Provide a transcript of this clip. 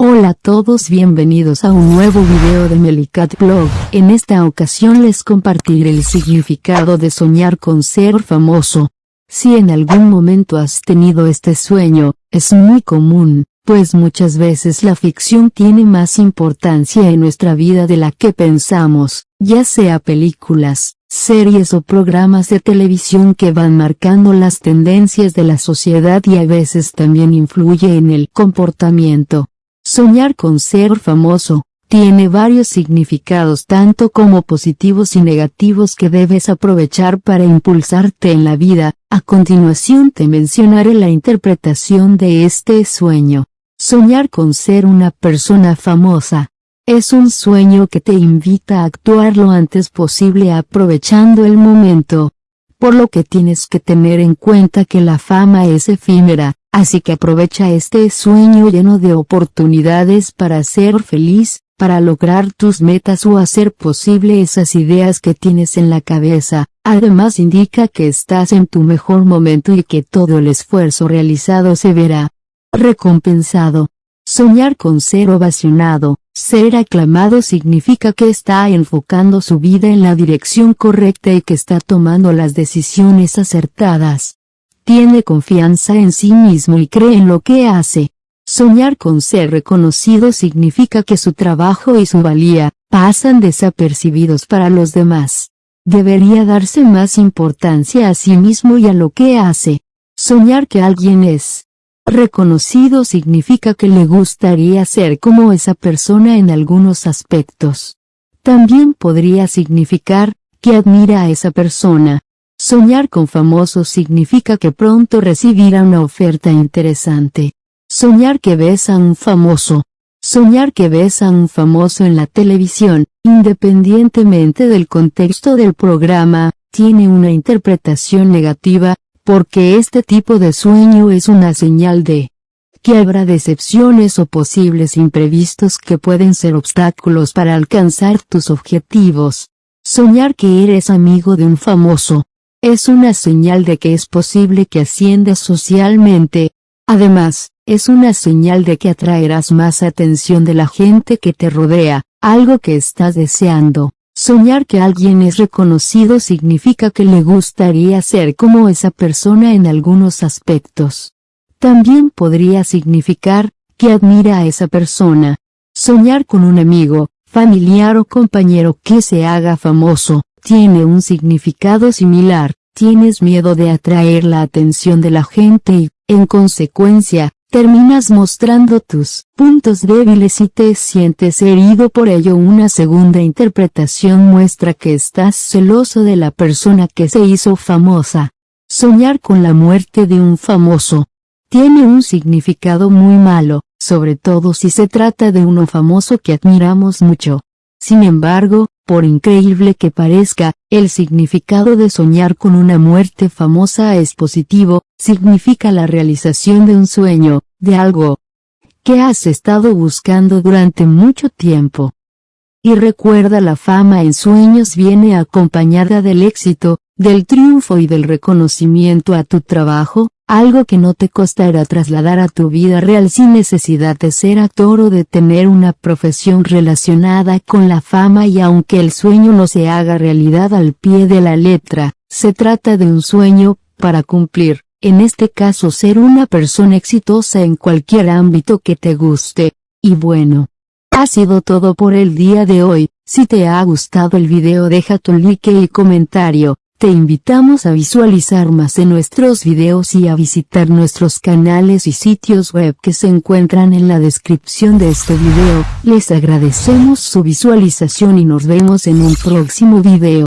Hola a todos bienvenidos a un nuevo video de Melicat Blog, en esta ocasión les compartiré el significado de soñar con ser famoso. Si en algún momento has tenido este sueño, es muy común, pues muchas veces la ficción tiene más importancia en nuestra vida de la que pensamos, ya sea películas, series o programas de televisión que van marcando las tendencias de la sociedad y a veces también influye en el comportamiento. Soñar con ser famoso, tiene varios significados tanto como positivos y negativos que debes aprovechar para impulsarte en la vida, a continuación te mencionaré la interpretación de este sueño. Soñar con ser una persona famosa. Es un sueño que te invita a actuar lo antes posible aprovechando el momento. Por lo que tienes que tener en cuenta que la fama es efímera, Así que aprovecha este sueño lleno de oportunidades para ser feliz, para lograr tus metas o hacer posible esas ideas que tienes en la cabeza. Además indica que estás en tu mejor momento y que todo el esfuerzo realizado se verá recompensado. Soñar con ser ovacionado, ser aclamado significa que está enfocando su vida en la dirección correcta y que está tomando las decisiones acertadas tiene confianza en sí mismo y cree en lo que hace. Soñar con ser reconocido significa que su trabajo y su valía, pasan desapercibidos para los demás. Debería darse más importancia a sí mismo y a lo que hace. Soñar que alguien es reconocido significa que le gustaría ser como esa persona en algunos aspectos. También podría significar, que admira a esa persona, Soñar con famoso significa que pronto recibirá una oferta interesante. Soñar que ves a un famoso. Soñar que ves a un famoso en la televisión, independientemente del contexto del programa, tiene una interpretación negativa, porque este tipo de sueño es una señal de que habrá decepciones o posibles imprevistos que pueden ser obstáculos para alcanzar tus objetivos. Soñar que eres amigo de un famoso, es una señal de que es posible que asciendas socialmente. Además, es una señal de que atraerás más atención de la gente que te rodea, algo que estás deseando. Soñar que alguien es reconocido significa que le gustaría ser como esa persona en algunos aspectos. También podría significar, que admira a esa persona. Soñar con un amigo, familiar o compañero que se haga famoso, tiene un significado similar, tienes miedo de atraer la atención de la gente y, en consecuencia, terminas mostrando tus puntos débiles y te sientes herido por ello. Una segunda interpretación muestra que estás celoso de la persona que se hizo famosa. Soñar con la muerte de un famoso tiene un significado muy malo, sobre todo si se trata de uno famoso que admiramos mucho. Sin embargo, por increíble que parezca, el significado de soñar con una muerte famosa es positivo, significa la realización de un sueño, de algo que has estado buscando durante mucho tiempo. Y recuerda la fama en sueños viene acompañada del éxito, del triunfo y del reconocimiento a tu trabajo, algo que no te costará trasladar a tu vida real sin necesidad de ser actor o de tener una profesión relacionada con la fama y aunque el sueño no se haga realidad al pie de la letra, se trata de un sueño, para cumplir, en este caso ser una persona exitosa en cualquier ámbito que te guste, y bueno. Ha sido todo por el día de hoy, si te ha gustado el video deja tu like y comentario, te invitamos a visualizar más de nuestros videos y a visitar nuestros canales y sitios web que se encuentran en la descripción de este video. Les agradecemos su visualización y nos vemos en un próximo video.